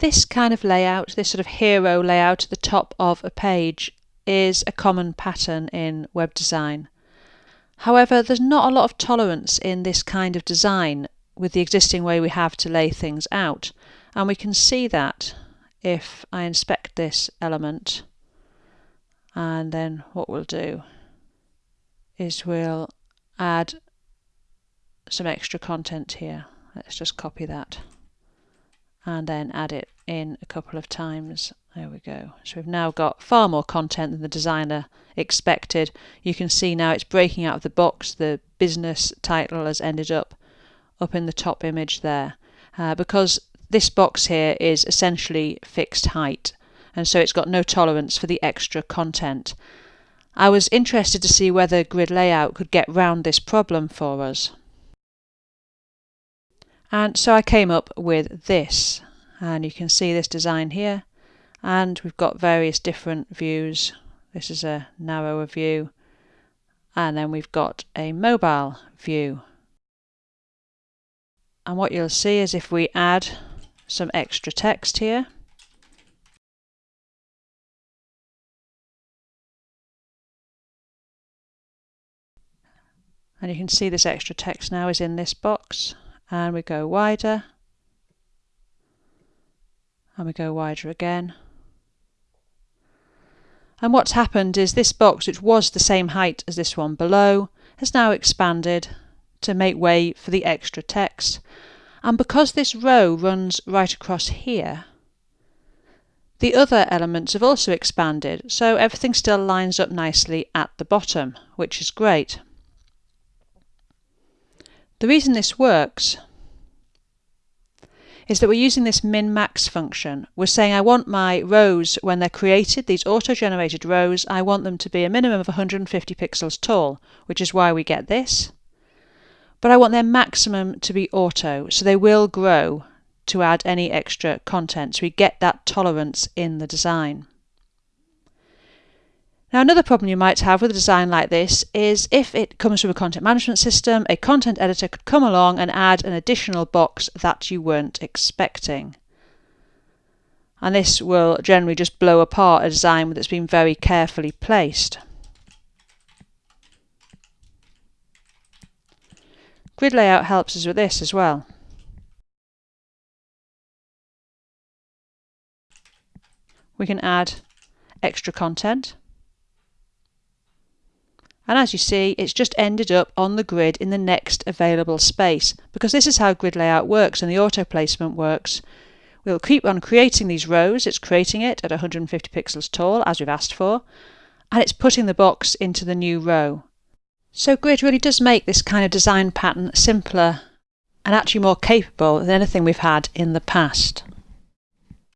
This kind of layout, this sort of hero layout at the top of a page is a common pattern in web design. However, there's not a lot of tolerance in this kind of design with the existing way we have to lay things out. And we can see that if I inspect this element and then what we'll do is we'll add some extra content here. Let's just copy that and then add it in a couple of times. There we go. So we've now got far more content than the designer expected. You can see now it's breaking out of the box. The business title has ended up up in the top image there uh, because this box here is essentially fixed height and so it's got no tolerance for the extra content. I was interested to see whether grid layout could get round this problem for us. And so I came up with this. And you can see this design here. And we've got various different views. This is a narrower view. And then we've got a mobile view. And what you'll see is if we add some extra text here, and you can see this extra text now is in this box and we go wider. And we go wider again. And what's happened is this box which was the same height as this one below has now expanded to make way for the extra text. And because this row runs right across here the other elements have also expanded. So everything still lines up nicely at the bottom which is great. The reason this works is that we're using this min-max function. We're saying I want my rows, when they're created, these auto-generated rows, I want them to be a minimum of 150 pixels tall, which is why we get this. But I want their maximum to be auto, so they will grow to add any extra content. So we get that tolerance in the design. Now another problem you might have with a design like this is if it comes from a content management system, a content editor could come along and add an additional box that you weren't expecting. And this will generally just blow apart a design that's been very carefully placed. Grid layout helps us with this as well. We can add extra content and as you see it's just ended up on the grid in the next available space because this is how grid layout works and the auto placement works. We'll keep on creating these rows, it's creating it at 150 pixels tall as we've asked for and it's putting the box into the new row. So grid really does make this kind of design pattern simpler and actually more capable than anything we've had in the past.